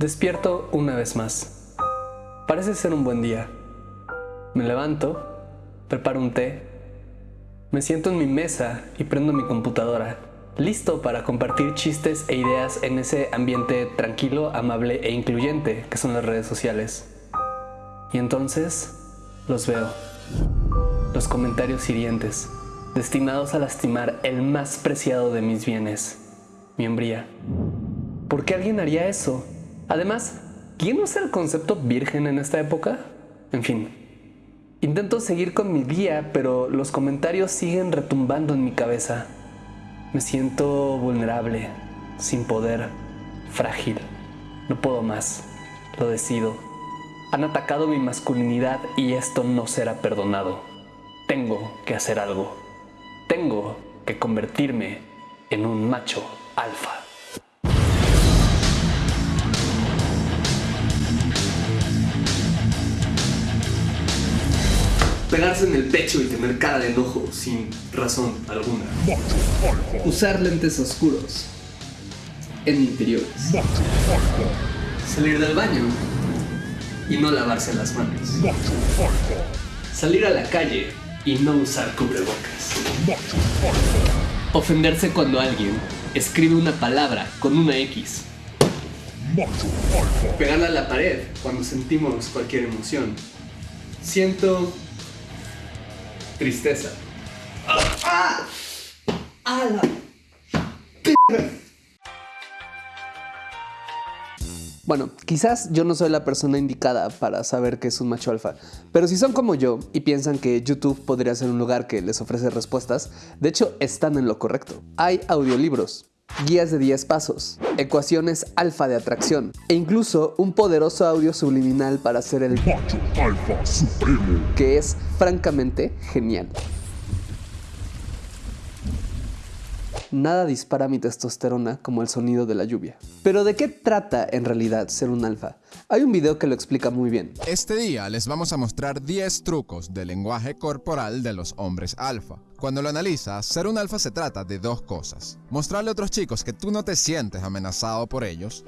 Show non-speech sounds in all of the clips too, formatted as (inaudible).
Despierto una vez más. Parece ser un buen día. Me levanto, preparo un té, me siento en mi mesa y prendo mi computadora, listo para compartir chistes e ideas en ese ambiente tranquilo, amable e incluyente que son las redes sociales. Y entonces los veo. Los comentarios hirientes, destinados a lastimar el más preciado de mis bienes, mi hombría. ¿Por qué alguien haría eso? Además, ¿quién usa el concepto virgen en esta época? En fin, intento seguir con mi día, pero los comentarios siguen retumbando en mi cabeza. Me siento vulnerable, sin poder, frágil. No puedo más. Lo decido. Han atacado mi masculinidad y esto no será perdonado. Tengo que hacer algo. Tengo que convertirme en un macho alfa. Pegarse en el pecho y tener cara de enojo sin razón alguna. Usar lentes oscuros en interiores. Salir del baño y no lavarse las manos. Salir a la calle y no usar cubrebocas. Ofenderse cuando alguien escribe una palabra con una X. Pegarla a la pared cuando sentimos cualquier emoción. Siento tristeza. ¡Ah! ¡Ah! la Bueno, quizás yo no soy la persona indicada para saber qué es un macho alfa, pero si son como yo y piensan que YouTube podría ser un lugar que les ofrece respuestas, de hecho están en lo correcto. Hay audiolibros, guías de 10 pasos, ecuaciones alfa de atracción e incluso un poderoso audio subliminal para ser el Macho Alfa Supremo. que es francamente genial. Nada dispara mi testosterona como el sonido de la lluvia. Pero ¿de qué trata en realidad ser un alfa? Hay un video que lo explica muy bien. Este día les vamos a mostrar 10 trucos del lenguaje corporal de los hombres alfa. Cuando lo analizas, ser un alfa se trata de dos cosas. Mostrarle a otros chicos que tú no te sientes amenazado por ellos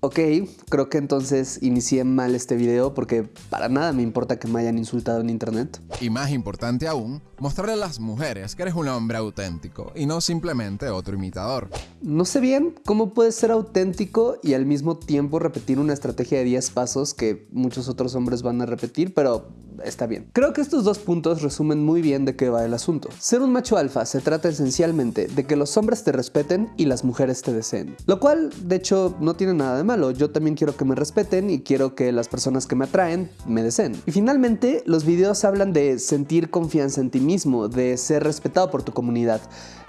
Ok, creo que entonces inicié mal este video porque para nada me importa que me hayan insultado en internet. y más importante aún, mostrarle a las mujeres que eres un hombre auténtico y no simplemente otro imitador. No sé bien cómo puedes ser auténtico y al mismo tiempo repetir una estrategia de 10 pasos que muchos otros hombres van a repetir, pero está bien. Creo que estos dos puntos resumen muy bien de qué va el asunto. Ser un macho alfa se trata esencialmente de que los hombres te respeten y las mujeres te deseen. Lo cual, de hecho, no tiene nada de malo. Yo también quiero que me respeten y quiero que las personas que me atraen me deseen. Y finalmente, los videos hablan de sentir confianza en ti mismo, de ser respetado por tu comunidad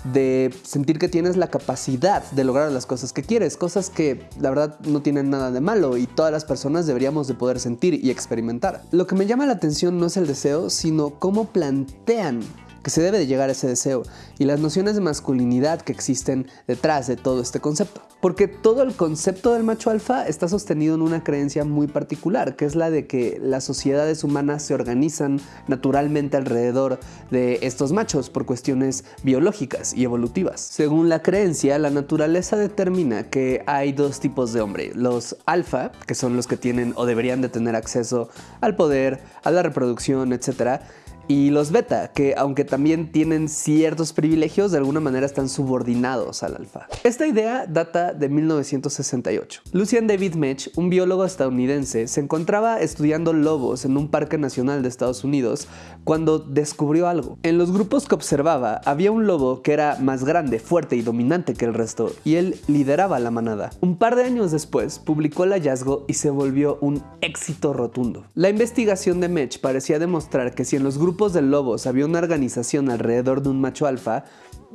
de sentir que tienes la capacidad de lograr las cosas que quieres, cosas que la verdad no tienen nada de malo y todas las personas deberíamos de poder sentir y experimentar. Lo que me llama la atención no es el deseo, sino cómo plantean que se debe de llegar a ese deseo y las nociones de masculinidad que existen detrás de todo este concepto. Porque todo el concepto del macho alfa está sostenido en una creencia muy particular, que es la de que las sociedades humanas se organizan naturalmente alrededor de estos machos por cuestiones biológicas y evolutivas. Según la creencia, la naturaleza determina que hay dos tipos de hombre, los alfa, que son los que tienen o deberían de tener acceso al poder, a la reproducción, etc., y los beta, que aunque también tienen ciertos privilegios, de alguna manera están subordinados al alfa. Esta idea data de 1968. Lucian David Mech, un biólogo estadounidense, se encontraba estudiando lobos en un parque nacional de Estados Unidos cuando descubrió algo. En los grupos que observaba, había un lobo que era más grande, fuerte y dominante que el resto, y él lideraba la manada. Un par de años después, publicó el hallazgo y se volvió un éxito rotundo. La investigación de Mech parecía demostrar que si en los grupos de lobos había una organización alrededor de un macho alfa,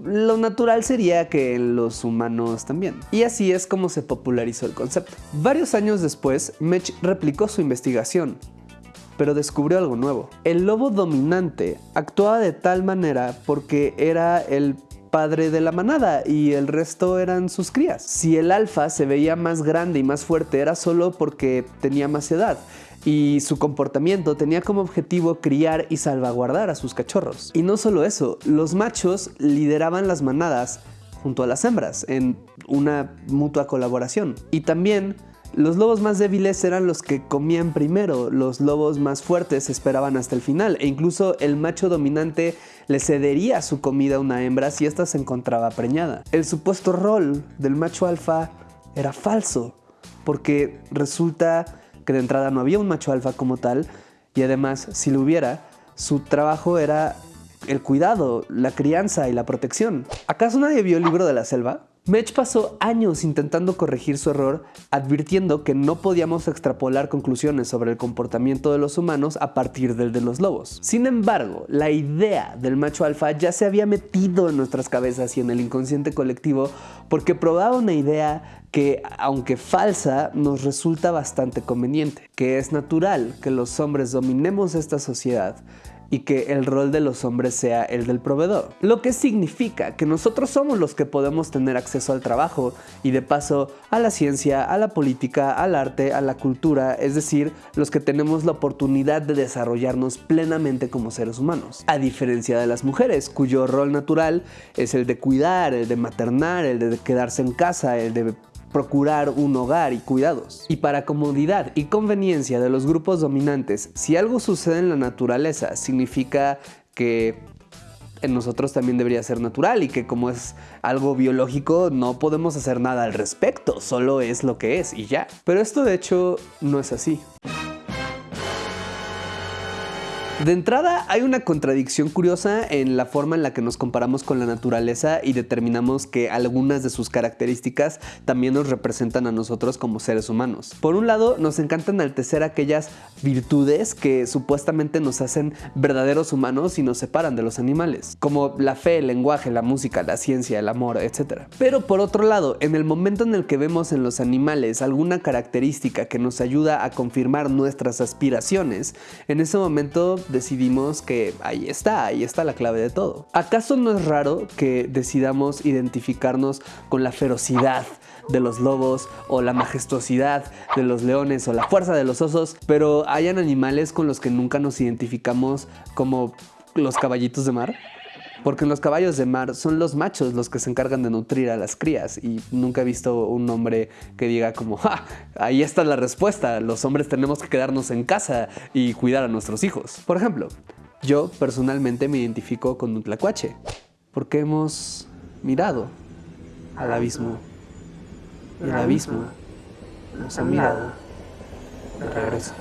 lo natural sería que en los humanos también. Y así es como se popularizó el concepto. Varios años después, Mech replicó su investigación, pero descubrió algo nuevo. El lobo dominante actuaba de tal manera porque era el padre de la manada y el resto eran sus crías. Si el alfa se veía más grande y más fuerte era solo porque tenía más edad y su comportamiento tenía como objetivo criar y salvaguardar a sus cachorros. Y no solo eso, los machos lideraban las manadas junto a las hembras en una mutua colaboración. Y también Los lobos más débiles eran los que comían primero, los lobos más fuertes esperaban hasta el final e incluso el macho dominante le cedería su comida a una hembra si ésta se encontraba preñada. El supuesto rol del macho alfa era falso, porque resulta que de entrada no había un macho alfa como tal y además si lo hubiera, su trabajo era el cuidado, la crianza y la protección. ¿Acaso nadie vio el libro de la selva? Mech pasó años intentando corregir su error, advirtiendo que no podíamos extrapolar conclusiones sobre el comportamiento de los humanos a partir del de los lobos. Sin embargo, la idea del macho alfa ya se había metido en nuestras cabezas y en el inconsciente colectivo porque probaba una idea que, aunque falsa, nos resulta bastante conveniente, que es natural que los hombres dominemos esta sociedad y que el rol de los hombres sea el del proveedor. Lo que significa que nosotros somos los que podemos tener acceso al trabajo y de paso a la ciencia, a la política, al arte, a la cultura, es decir, los que tenemos la oportunidad de desarrollarnos plenamente como seres humanos. A diferencia de las mujeres, cuyo rol natural es el de cuidar, el de maternar, el de quedarse en casa, el de procurar un hogar y cuidados. Y para comodidad y conveniencia de los grupos dominantes, si algo sucede en la naturaleza, significa que en nosotros también debería ser natural y que como es algo biológico no podemos hacer nada al respecto, solo es lo que es y ya. Pero esto de hecho no es así. De entrada, hay una contradicción curiosa en la forma en la que nos comparamos con la naturaleza y determinamos que algunas de sus características también nos representan a nosotros como seres humanos. Por un lado, nos encanta enaltecer aquellas virtudes que supuestamente nos hacen verdaderos humanos y nos separan de los animales, como la fe, el lenguaje, la música, la ciencia, el amor, etc. Pero por otro lado, en el momento en el que vemos en los animales alguna característica que nos ayuda a confirmar nuestras aspiraciones, en ese momento decidimos que ahí está, ahí está la clave de todo. ¿Acaso no es raro que decidamos identificarnos con la ferocidad de los lobos o la majestuosidad de los leones o la fuerza de los osos, pero hayan animales con los que nunca nos identificamos como los caballitos de mar? Porque los caballos de mar son los machos los que se encargan de nutrir a las crías y nunca he visto un hombre que diga como, ¡ja! Ahí está la respuesta, los hombres tenemos que quedarnos en casa y cuidar a nuestros hijos. Por ejemplo, yo personalmente me identifico con un tlacuache porque hemos mirado al abismo y el abismo nos ha mirado de regreso.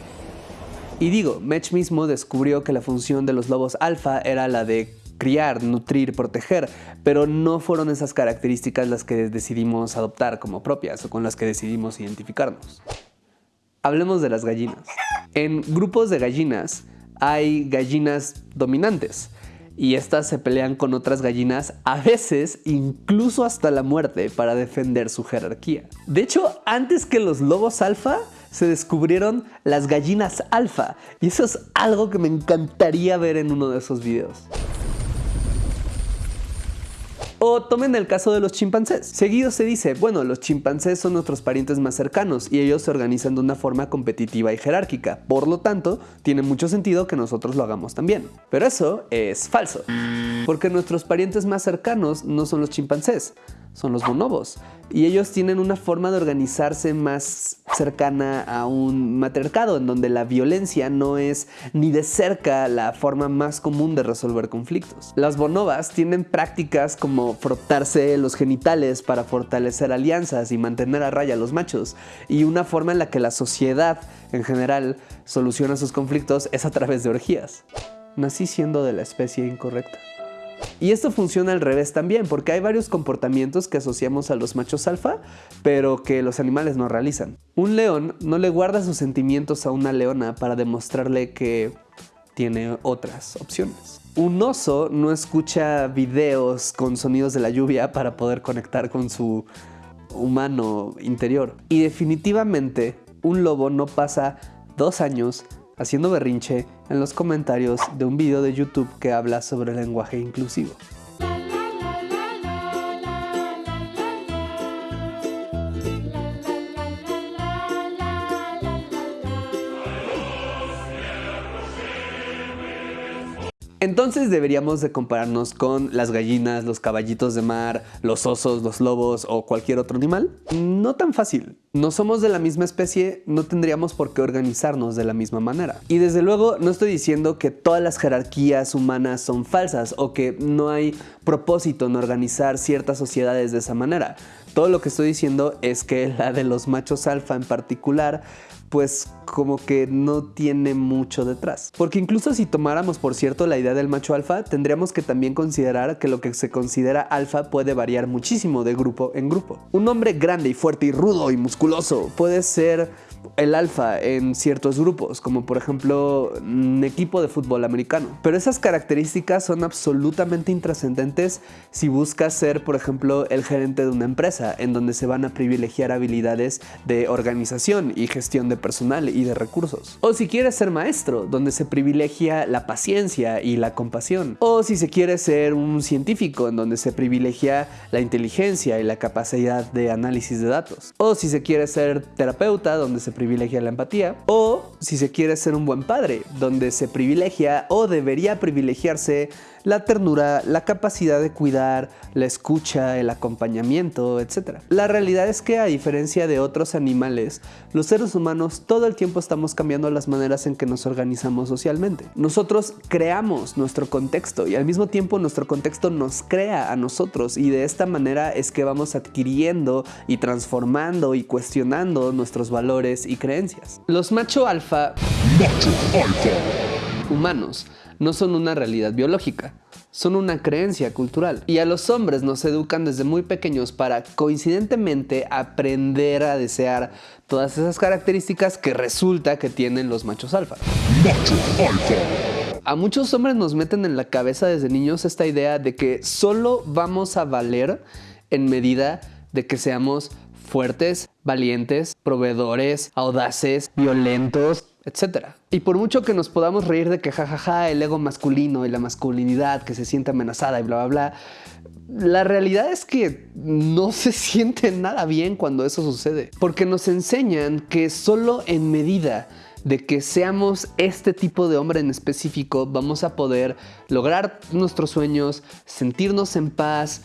Y digo, Mech mismo descubrió que la función de los lobos alfa era la de criar, nutrir, proteger, pero no fueron esas características las que decidimos adoptar como propias o con las que decidimos identificarnos. Hablemos de las gallinas. En grupos de gallinas hay gallinas dominantes y estas se pelean con otras gallinas, a veces incluso hasta la muerte para defender su jerarquía. De hecho, antes que los lobos alfa, se descubrieron las gallinas alfa y eso es algo que me encantaría ver en uno de esos videos. O tomen el caso de los chimpancés. Seguido se dice, bueno, los chimpancés son nuestros parientes más cercanos y ellos se organizan de una forma competitiva y jerárquica. Por lo tanto, tiene mucho sentido que nosotros lo hagamos también. Pero eso es falso. Porque nuestros parientes más cercanos no son los chimpancés, son los bonobos. Y ellos tienen una forma de organizarse más cercana a un matriarcado, en donde la violencia no es ni de cerca la forma más común de resolver conflictos. Las bonobas tienen prácticas como frotarse los genitales para fortalecer alianzas y mantener a raya a los machos. Y una forma en la que la sociedad en general soluciona sus conflictos es a través de orgías. Nací siendo de la especie incorrecta. Y esto funciona al revés también, porque hay varios comportamientos que asociamos a los machos alfa, pero que los animales no realizan. Un león no le guarda sus sentimientos a una leona para demostrarle que tiene otras opciones. Un oso no escucha videos con sonidos de la lluvia para poder conectar con su humano interior. Y definitivamente un lobo no pasa dos años haciendo berrinche en los comentarios de un video de YouTube que habla sobre el lenguaje inclusivo. Entonces deberíamos de compararnos con las gallinas, los caballitos de mar, los osos, los lobos o cualquier otro animal. No tan fácil. no somos de la misma especie, no tendríamos por qué organizarnos de la misma manera. Y desde luego no estoy diciendo que todas las jerarquías humanas son falsas o que no hay propósito en organizar ciertas sociedades de esa manera. Todo lo que estoy diciendo es que la de los machos alfa en particular pues como que no tiene mucho detrás. Porque incluso si tomáramos por cierto la idea del macho alfa, tendríamos que también considerar que lo que se considera alfa puede variar muchísimo de grupo en grupo. Un hombre grande y fuerte y rudo y musculoso puede ser el alfa en ciertos grupos, como por ejemplo un equipo de fútbol americano. Pero esas características son absolutamente intrascendentes si buscas ser, por ejemplo, el gerente de una empresa, en donde se van a privilegiar habilidades de organización y gestión de personal y de recursos. O si quieres ser maestro, donde se privilegia la paciencia y la compasión. O si se quiere ser un científico, en donde se privilegia la inteligencia y la capacidad de análisis de datos. O si se quiere ser terapeuta, donde se privilegia la empatía, o si se quiere ser un buen padre, donde se privilegia o debería privilegiarse la ternura, la capacidad de cuidar, la escucha, el acompañamiento, etc. La realidad es que a diferencia de otros animales, los seres humanos todo el tiempo estamos cambiando las maneras en que nos organizamos socialmente. Nosotros creamos nuestro contexto y al mismo tiempo nuestro contexto nos crea a nosotros y de esta manera es que vamos adquiriendo y transformando y cuestionando nuestros valores y creencias. Los macho alfa, Alfa. humanos no son una realidad biológica, son una creencia cultural. Y a los hombres nos educan desde muy pequeños para coincidentemente aprender a desear todas esas características que resulta que tienen los machos alfa. Macho Alfa. A muchos hombres nos meten en la cabeza desde niños esta idea de que solo vamos a valer en medida de que seamos fuertes, valientes, proveedores, audaces, violentos, etc. Y por mucho que nos podamos reír de que jajaja el ego masculino y la masculinidad que se siente amenazada y bla bla bla, la realidad es que no se (laughs) siente nada bien cuando eso sucede, porque nos enseñan que solo en medida de que seamos este tipo de hombre en específico vamos a poder lograr nuestros sueños, sentirnos en paz,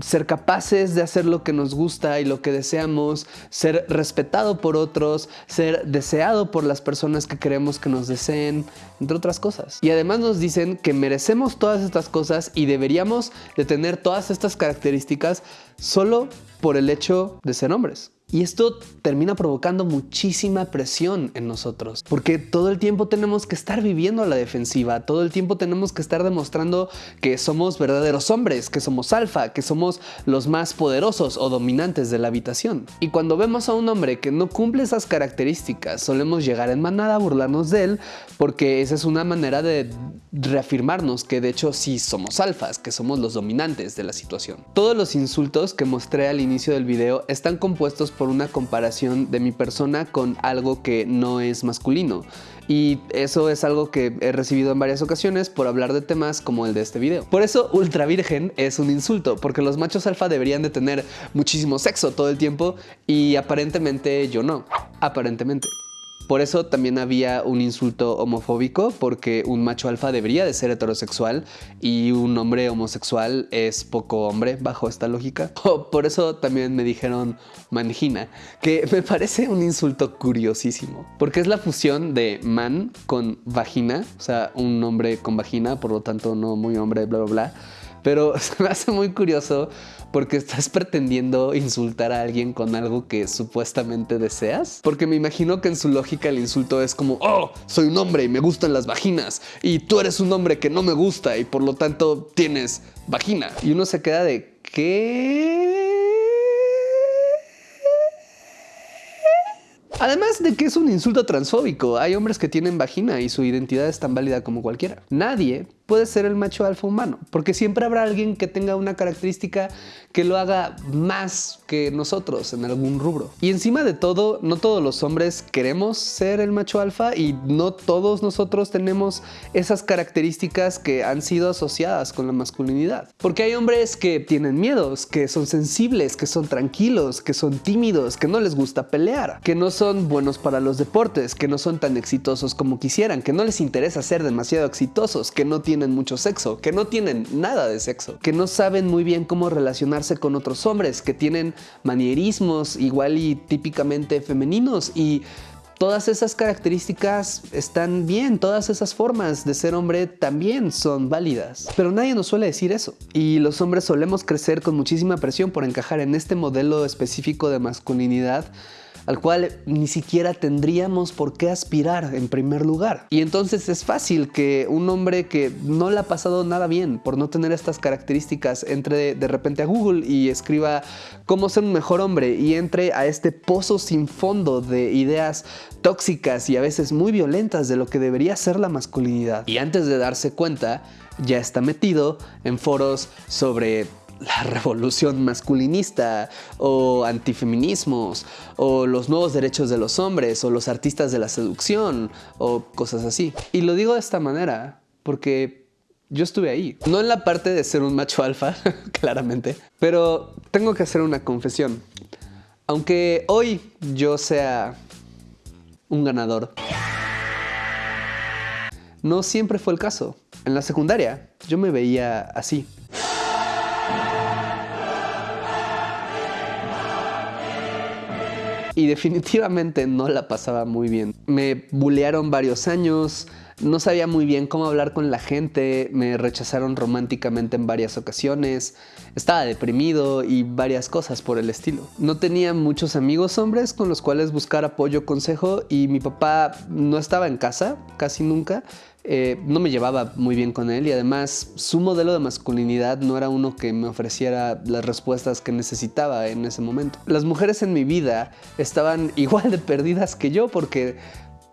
ser capaces de hacer lo que nos gusta y lo que deseamos, ser respetado por otros, ser deseado por las personas que queremos que nos deseen, entre otras cosas. Y además nos dicen que merecemos todas estas cosas y deberíamos de tener todas estas características solo por el hecho de ser hombres. Y esto termina provocando muchísima presión en nosotros, porque todo el tiempo tenemos que estar viviendo a la defensiva, todo el tiempo tenemos que estar demostrando que somos verdaderos hombres, que somos alfa, que somos los más poderosos o dominantes de la habitación. Y cuando vemos a un hombre que no cumple esas características, solemos llegar en manada a burlarnos de él, porque esa es una manera de reafirmarnos que de hecho sí somos alfas, que somos los dominantes de la situación. Todos los insultos que mostré al inicio del video están compuestos por una comparación de mi persona con algo que no es masculino. Y eso es algo que he recibido en varias ocasiones por hablar de temas como el de este video. Por eso ultra virgen es un insulto, porque los machos alfa deberían de tener muchísimo sexo todo el tiempo y aparentemente yo no. Aparentemente. Por eso también había un insulto homofóbico, porque un macho alfa debería de ser heterosexual y un hombre homosexual es poco hombre bajo esta lógica. (laughs) O por eso también me dijeron manjina, que (laughs) me parece un insulto curiosísimo, porque es la fusión de man con vagina, o sea, un hombre con vagina, por lo tanto no muy hombre, bla, bla, bla. Pero (laughs) se me hace muy curioso porque estás pretendiendo insultar a alguien con algo que supuestamente deseas. Porque me imagino que en su lógica el insulto es como, oh, soy un hombre y me gustan las vaginas. Y tú eres un hombre que no me gusta y por lo tanto tienes vagina. Y uno se queda de, ¿qué? Además de que es un insulto transfóbico, hay hombres que tienen vagina y su identidad es tan válida como cualquiera. Nadie puede ser el macho alfa humano, porque siempre habrá alguien que tenga una característica que lo haga más que nosotros en algún rubro. Y encima de todo, no todos los hombres queremos ser el macho alfa y no todos nosotros tenemos esas características que han sido asociadas con la masculinidad. Porque hay hombres que tienen miedos, que son sensibles, que son tranquilos, que son tímidos, que no les gusta pelear, que no son buenos para los deportes, que no son tan exitosos como quisieran, que no les interesa ser demasiado exitosos, que no tienen tienen mucho sexo, que no tienen nada de sexo, que no saben muy bien cómo relacionarse con otros hombres, que tienen manierismos igual y típicamente femeninos y todas esas características están bien, todas esas formas de ser hombre también son válidas. Pero nadie nos suele decir eso. Y los hombres solemos crecer con muchísima presión por encajar en este modelo específico de masculinidad al cual ni siquiera tendríamos por qué aspirar en primer lugar. Y entonces es fácil que un hombre que no le ha pasado nada bien por no tener estas características entre de repente a Google y escriba cómo ser un mejor hombre y entre a este pozo sin fondo de ideas tóxicas y a veces muy violentas de lo que debería ser la masculinidad. Y antes de darse cuenta, ya está metido en foros sobre la revolución masculinista o antifeminismos o los nuevos derechos de los hombres o los artistas de la seducción o cosas así. Y lo digo de esta manera porque yo estuve ahí. No en la parte de ser un macho alfa, (laughs) claramente, pero tengo que hacer una confesión. Aunque hoy yo sea un ganador, no siempre fue el caso. En la secundaria yo me veía así. Y definitivamente no la pasaba muy bien. Me bullearon varios años, no sabía muy bien cómo hablar con la gente, me rechazaron románticamente en varias ocasiones, estaba deprimido y varias cosas por el estilo. No tenía muchos amigos hombres con los cuales buscar apoyo, consejo y mi papá no estaba en casa casi nunca, eh, no me llevaba muy bien con él y además su modelo de masculinidad no era uno que me ofreciera las respuestas que necesitaba en ese momento. Las mujeres en mi vida estaban (laughs) igual de perdidas que yo porque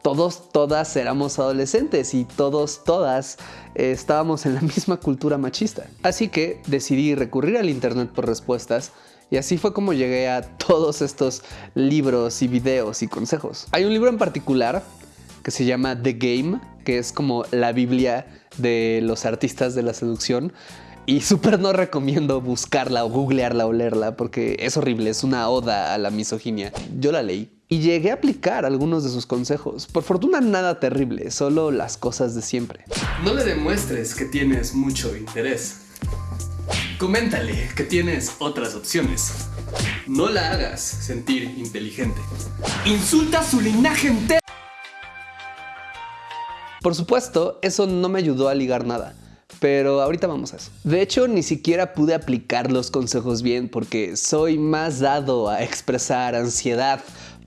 todos, todas éramos adolescentes y todos, todas eh, estábamos en la (laughs) misma cultura machista. Así que decidí recurrir al internet por respuestas y así fue como llegué a todos estos libros y videos y consejos. Hay un libro en particular que se llama The Game, que es como la Biblia de los artistas de la seducción. Y súper no recomiendo buscarla o googlearla o leerla porque es horrible, es una oda a la misoginia. Yo la leí y llegué a aplicar algunos de sus consejos. Por fortuna nada terrible, solo las cosas de siempre. No le demuestres que tienes mucho interés. Coméntale que tienes otras opciones. No la hagas sentir inteligente. Insulta su linaje entero. Por supuesto, eso no me ayudó a ligar nada. Pero ahorita vamos a eso. De hecho, ni siquiera pude aplicar los consejos bien porque soy más dado a expresar ansiedad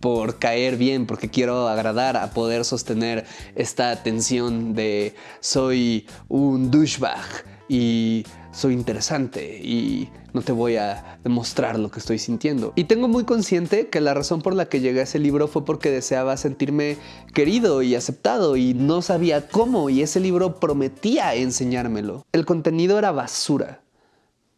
por caer bien, porque quiero agradar, a poder sostener esta tensión de soy un douchebag y soy interesante y no te voy a demostrar lo que estoy sintiendo. Y tengo muy consciente que la razón por la que llegué a ese libro fue porque deseaba sentirme querido y aceptado y no sabía cómo y ese libro prometía enseñármelo. El contenido era basura.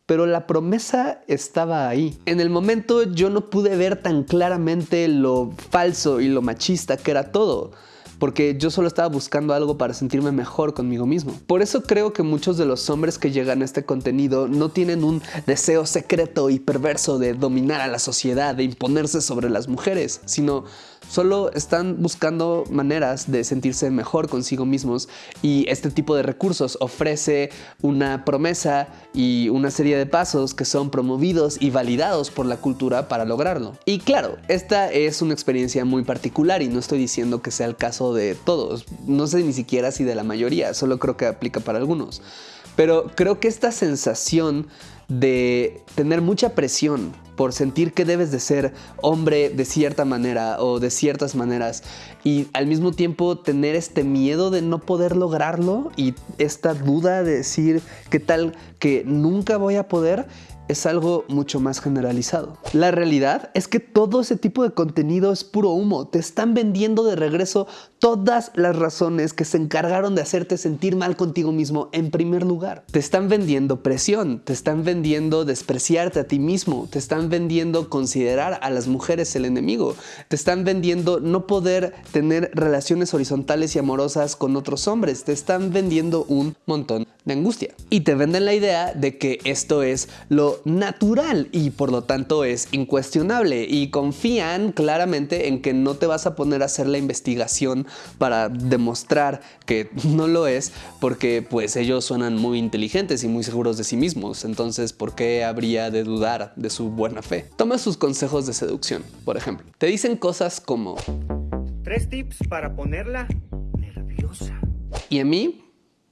Pero la promesa estaba ahí. En el momento yo no pude ver tan claramente lo falso y lo machista que era todo porque yo solo estaba buscando algo para sentirme mejor conmigo mismo. Por eso creo que muchos de los hombres que llegan a este contenido no tienen un deseo secreto y perverso de dominar a la sociedad, de imponerse sobre las mujeres, sino Solo están buscando maneras de sentirse mejor consigo mismos y este tipo de recursos ofrece una promesa y una serie de pasos que son promovidos y validados por la cultura para lograrlo. Y claro, esta es una experiencia muy particular y no estoy diciendo que sea el caso de todos, no sé ni siquiera si de la mayoría, solo creo que aplica para algunos. Pero creo que esta sensación de tener mucha presión por sentir que debes de ser hombre de cierta manera o de ciertas maneras y al mismo tiempo tener este miedo de no poder lograrlo y esta duda de decir qué tal que nunca voy a poder es algo mucho más generalizado. La realidad es que todo ese tipo de contenido es puro humo. Te están vendiendo de regreso todas las razones que se encargaron de hacerte sentir mal contigo mismo en primer lugar. Te están vendiendo presión, te están vendiendo despreciarte a ti mismo, te están vendiendo considerar a las mujeres el enemigo, te están vendiendo no poder tener relaciones horizontales y amorosas con otros hombres, te están vendiendo un montón de angustia. Y te venden la idea de que esto es lo natural y por lo tanto es incuestionable y confían claramente en que no te vas a poner a hacer la investigación para demostrar que no lo es porque pues ellos suenan muy inteligentes y muy seguros de sí mismos. Entonces, ¿por qué habría de dudar de su buena fe? Toma sus consejos de seducción, por ejemplo. Te dicen cosas como... Tres tips para ponerla nerviosa. Y a mí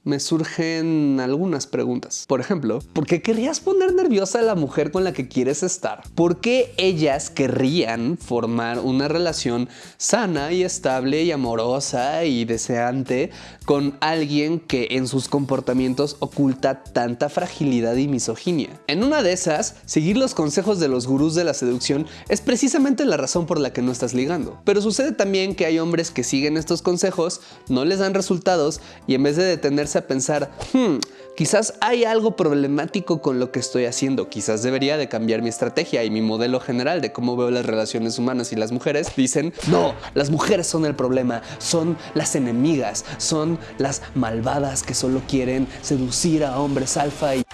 me surgen algunas preguntas. Por ejemplo, ¿por qué querrías poner nerviosa a la mujer con la que quieres estar? ¿Por qué ellas querrían formar una relación sana y estable y amorosa y deseante con alguien que en sus comportamientos oculta tanta fragilidad y misoginia? En una de esas, seguir los consejos de los gurús de la seducción es precisamente la razón por la que no estás ligando. Pero sucede también que hay hombres que siguen estos consejos, no les dan resultados y en vez de detenerse a pensar, hmm, quizás hay algo problemático con lo que estoy haciendo, quizás debería de cambiar mi estrategia y mi modelo general de cómo veo las relaciones humanas y las mujeres, dicen, no, las mujeres son el problema, son las enemigas, son las malvadas que solo quieren seducir a hombres alfa y...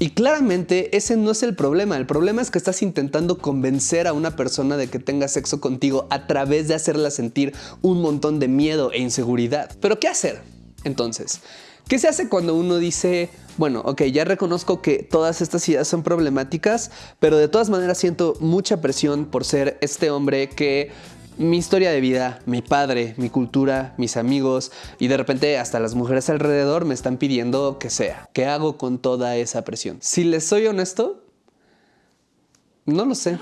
Y claramente ese no es el problema, el problema es que estás intentando convencer a una persona de que tenga sexo contigo a través de hacerla sentir un montón de miedo e inseguridad. Pero ¿qué hacer? Entonces, ¿qué se hace cuando uno dice, bueno, ok, ya reconozco que todas estas ideas son problemáticas, pero de todas maneras siento mucha presión por ser este hombre que mi historia de vida, mi padre, mi cultura, mis amigos y de repente hasta las mujeres alrededor me están pidiendo que sea. ¿Qué hago con toda esa presión? Si les soy honesto, no lo sé.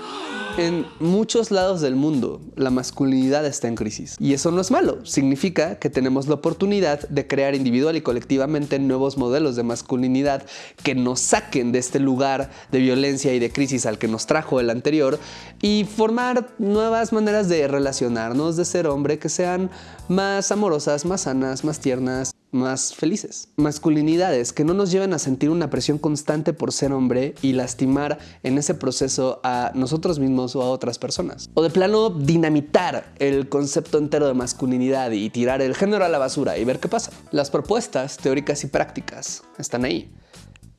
En muchos lados del mundo, la masculinidad está en crisis. Y eso no es malo. Significa que tenemos la oportunidad de crear individual y colectivamente nuevos modelos de masculinidad que nos saquen de este lugar de violencia y de crisis al que nos trajo el anterior y formar nuevas maneras de relacionarnos, de ser hombre, que sean más amorosas, más sanas, más tiernas, más felices. Masculinidades que no nos lleven a sentir una presión constante por ser hombre y lastimar en ese proceso a nosotros mismos o a otras personas. O de plano dinamitar el concepto entero de masculinidad y tirar el género a la basura y ver qué pasa. Las propuestas teóricas y prácticas están ahí.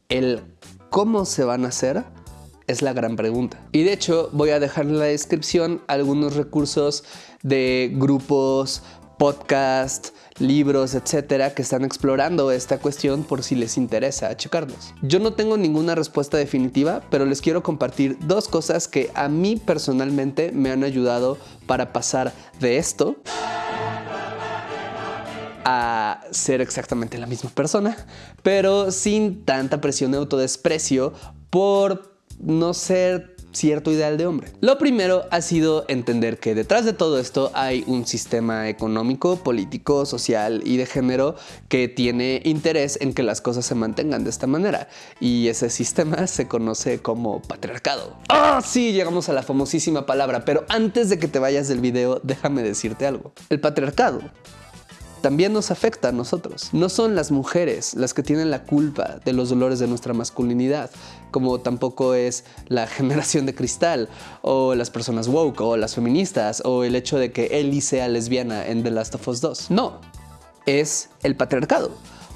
El cómo se van a hacer es la gran pregunta. Y de hecho voy a dejar en la descripción algunos recursos de grupos, podcast, libros, etcétera, que están explorando esta cuestión por si les interesa checarlos. Yo no tengo ninguna respuesta definitiva, pero les quiero compartir dos cosas que a mí personalmente me han ayudado para pasar de esto a ser exactamente la misma persona, pero sin tanta presión de autodesprecio por no ser cierto ideal de hombre. Lo primero ha sido entender que detrás de todo esto hay un sistema económico, político, social y de género que tiene interés en que las cosas se mantengan de esta manera. Y ese sistema (laughs) se conoce como patriarcado. ¡Ah, sí! Llegamos a la famosísima palabra, pero antes de que te vayas del video, déjame decirte algo. El patriarcado también nos afecta a nosotros. No son las mujeres las que tienen la culpa de los dolores de nuestra masculinidad, como tampoco es la (laughs) generación de cristal, o las personas woke, o las feministas, o el hecho de que Ellie sea lesbiana en The Last of Us 2. No, es el patriarcado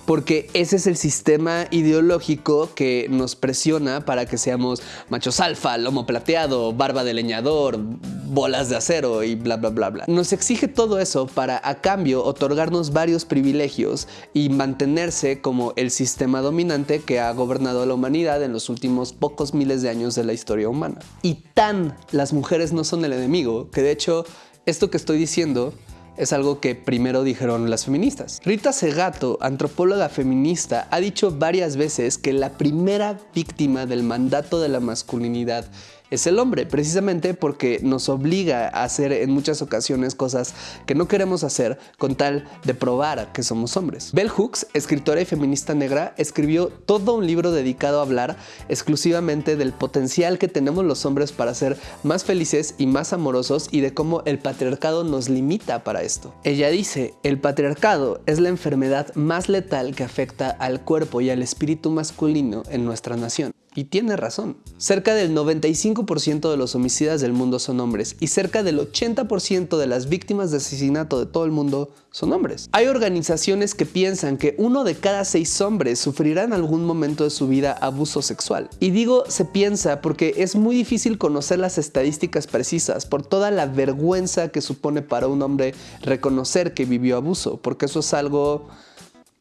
porque ese es el sistema ideológico que nos presiona para que seamos machos alfa, lomo plateado, barba de leñador, bolas de acero y bla bla bla bla. Nos exige todo eso para a cambio otorgarnos varios privilegios y mantenerse como el sistema dominante que ha gobernado a la humanidad en los últimos pocos miles de años de la historia humana. Y tan las mujeres no son el enemigo que de hecho esto que estoy diciendo es algo que primero dijeron las feministas. Rita Segato, antropóloga feminista, ha dicho varias veces que la primera víctima del mandato de la masculinidad es el hombre, precisamente porque nos obliga a hacer en muchas ocasiones cosas que no queremos hacer con tal de probar que somos hombres. Bell Hooks, escritora y feminista negra, escribió todo un libro dedicado a hablar exclusivamente del potencial que tenemos los hombres para ser más felices y más amorosos y de cómo el patriarcado nos limita para esto. Ella dice, el patriarcado es la enfermedad más letal que afecta al cuerpo y al espíritu masculino en nuestra nación. Y tiene razón. Cerca del 95% de los homicidas del mundo son hombres y cerca del 80% de las víctimas de asesinato de todo el mundo son hombres. Hay organizaciones que piensan que uno de cada seis hombres sufrirá en algún momento de su vida abuso sexual. Y digo se piensa porque es muy difícil conocer las estadísticas precisas por toda la vergüenza que supone para un hombre reconocer que vivió abuso, porque eso es algo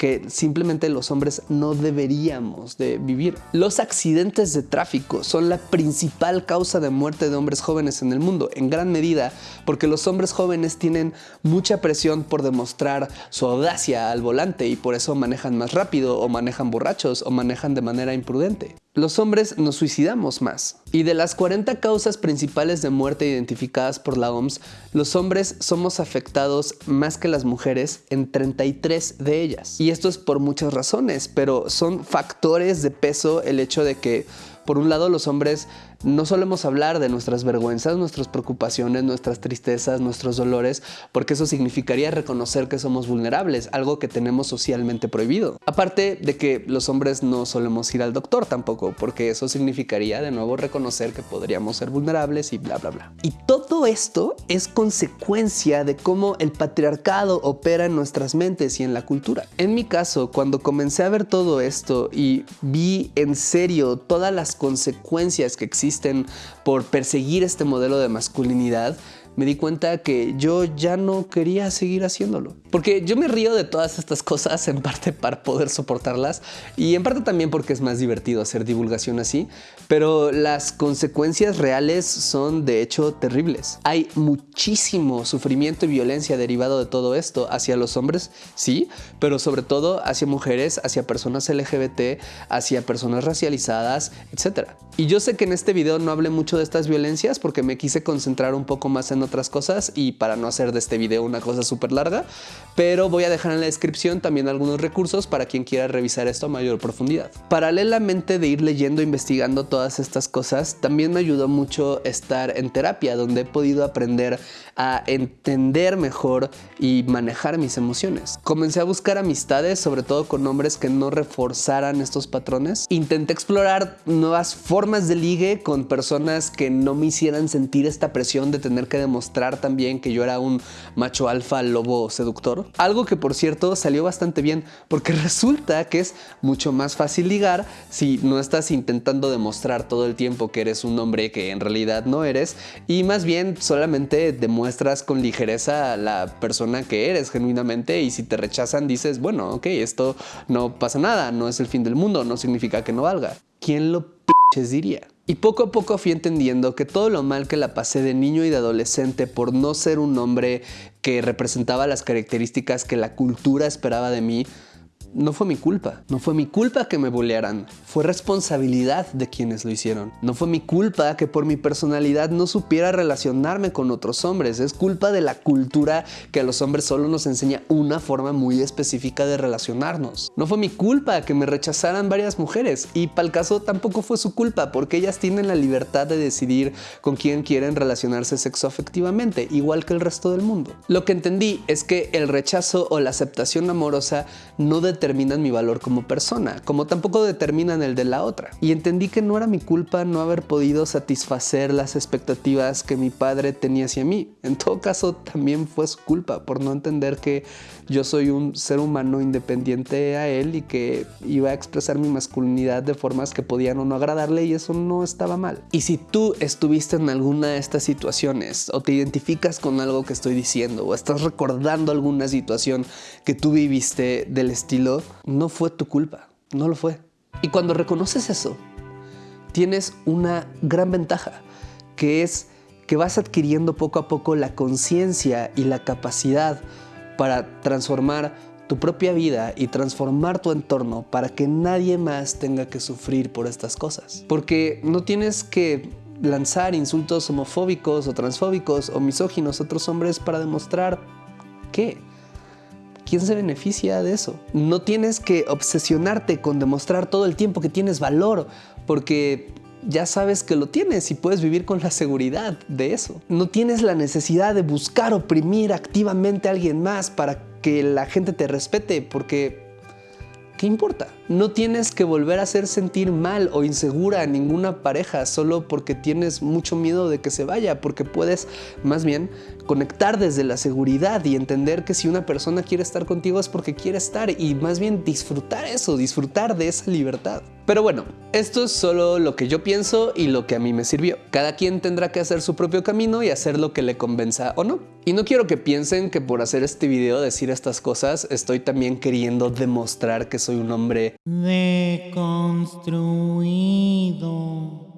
que simplemente los hombres no deberíamos de vivir. Los accidentes de tráfico son la principal causa de muerte de hombres jóvenes en el mundo, en gran medida porque los hombres jóvenes tienen mucha presión por demostrar su audacia al volante y por eso manejan más rápido o manejan borrachos o manejan de manera imprudente. Los hombres nos suicidamos más. Y de las 40 causas principales de muerte identificadas por la OMS, los hombres somos afectados más que las mujeres en 33 de ellas. Y esto es por muchas razones, pero son factores de peso el hecho de que, por un lado, los hombres no solemos hablar de nuestras vergüenzas, nuestras preocupaciones, nuestras tristezas, nuestros dolores, porque eso significaría reconocer que somos vulnerables, algo que tenemos socialmente prohibido. Aparte de que los hombres no solemos ir al doctor tampoco, porque eso significaría de nuevo reconocer que podríamos ser vulnerables y bla, bla, bla. Y todo esto es consecuencia de cómo el patriarcado opera en nuestras mentes y en la cultura. En mi caso, cuando comencé a ver todo esto y vi en serio todas las consecuencias que existen por perseguir este modelo de masculinidad, me di cuenta que yo ya no quería seguir haciéndolo. Porque yo me río de todas estas cosas en parte para poder soportarlas y en parte también porque es más divertido hacer divulgación así, pero las consecuencias reales son de hecho terribles. Hay muchísimo sufrimiento y violencia derivado de todo esto hacia los hombres, sí, pero sobre todo hacia mujeres, hacia personas LGBT, hacia personas racializadas, etc. Y yo sé que en este video no hablé mucho de estas violencias porque me quise concentrar un poco más en otras cosas y para no hacer de este video una cosa súper larga, pero voy a dejar en la descripción también algunos recursos para quien quiera revisar esto a mayor profundidad. Paralelamente de ir leyendo e investigando todas estas cosas, también me ayudó mucho estar en terapia, donde he podido aprender a entender mejor y manejar mis emociones. Comencé a buscar amistades, sobre todo con hombres que no reforzaran estos patrones. Intenté explorar nuevas formas de ligue con personas que no me hicieran sentir esta presión de tener que demostrar también que yo era un macho alfa lobo seductor. Algo que por cierto salió bastante bien porque (laughs) resulta que es mucho más fácil ligar si no estás intentando demostrar todo el tiempo que eres un hombre que en realidad no eres y más bien solamente demuestras con ligereza a la persona que eres genuinamente y si te rechazan dices, bueno, ok, esto no pasa nada, no es el fin del mundo, no significa que no valga. ¿Quién lo (laughs) diría? Y poco a poco fui entendiendo que todo lo mal que la pasé de niño y de adolescente por no ser un hombre que representaba las características que la cultura esperaba de mí, no fue mi culpa. No fue mi culpa que me bolearan. Fue responsabilidad de quienes lo hicieron. No fue mi culpa que por mi personalidad no supiera relacionarme con otros hombres. Es culpa de la cultura que a los hombres solo nos enseña una forma muy específica de relacionarnos. No fue mi culpa que me rechazaran varias mujeres. Y para el caso tampoco fue su culpa porque ellas tienen la libertad de decidir con quién quieren relacionarse sexoafectivamente, igual que el resto del mundo. Lo que entendí es que el rechazo o la aceptación amorosa no determina determinan mi valor como persona, como tampoco determinan el de la otra. Y entendí que no era mi culpa no haber podido satisfacer las expectativas que mi padre tenía hacia mí. En todo caso, también fue su culpa por no entender que yo soy un ser humano independiente a él y que iba a expresar mi masculinidad de formas que podían o no agradarle y eso no estaba mal. Y si tú estuviste en alguna de estas situaciones o te identificas con algo que estoy diciendo o estás recordando alguna situación que tú viviste del estilo no fue tu culpa, no lo fue. Y cuando reconoces eso, tienes una gran ventaja, que es que vas adquiriendo poco a poco la conciencia y la capacidad para transformar tu propia vida y transformar tu entorno para que nadie más tenga que sufrir por estas cosas. Porque no tienes que lanzar insultos homofóbicos o transfóbicos o misóginos a otros hombres para demostrar que ¿quién se beneficia de eso? No tienes que obsesionarte con demostrar todo el tiempo que tienes valor, porque ya sabes que lo tienes y puedes vivir con la seguridad de eso. No tienes la necesidad de buscar oprimir activamente a alguien más para que la gente te respete, porque ¿qué importa? No tienes que volver a hacer sentir mal o insegura a ninguna pareja solo porque tienes mucho miedo de que se vaya, porque puedes más bien conectar desde la seguridad y entender que si una persona quiere estar contigo es porque quiere estar y más bien disfrutar eso, disfrutar de esa libertad. Pero bueno, esto es solo lo que yo pienso y lo que a mí me sirvió. Cada quien tendrá que hacer su propio camino y hacer lo que le convenza o no. Y no quiero que piensen que por hacer este video, decir estas cosas, estoy también queriendo demostrar que soy un hombre deconstruido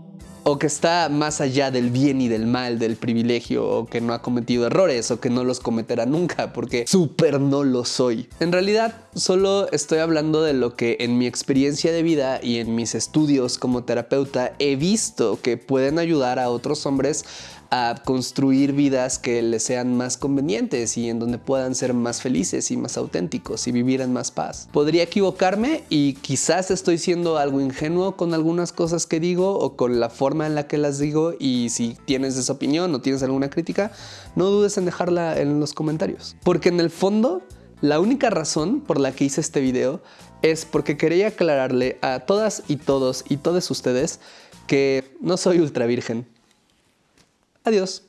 o que está más allá del bien y del mal, del privilegio, o que no ha cometido errores, o que no los cometerá nunca, porque súper no lo soy. En realidad, solo estoy hablando de lo que en mi experiencia de vida y en mis estudios como terapeuta he visto que pueden ayudar a otros hombres a construir vidas que les sean más convenientes y en donde puedan ser más felices y más auténticos y vivir en más paz. Podría equivocarme y quizás estoy siendo algo ingenuo con algunas cosas que digo o con la forma en la que las digo y si tienes esa opinión o tienes alguna crítica, no dudes en dejarla en los comentarios. Porque en el fondo, la única razón por la que hice este video es porque quería aclararle a todas y todos y todos ustedes que no soy ultra virgen. Adiós.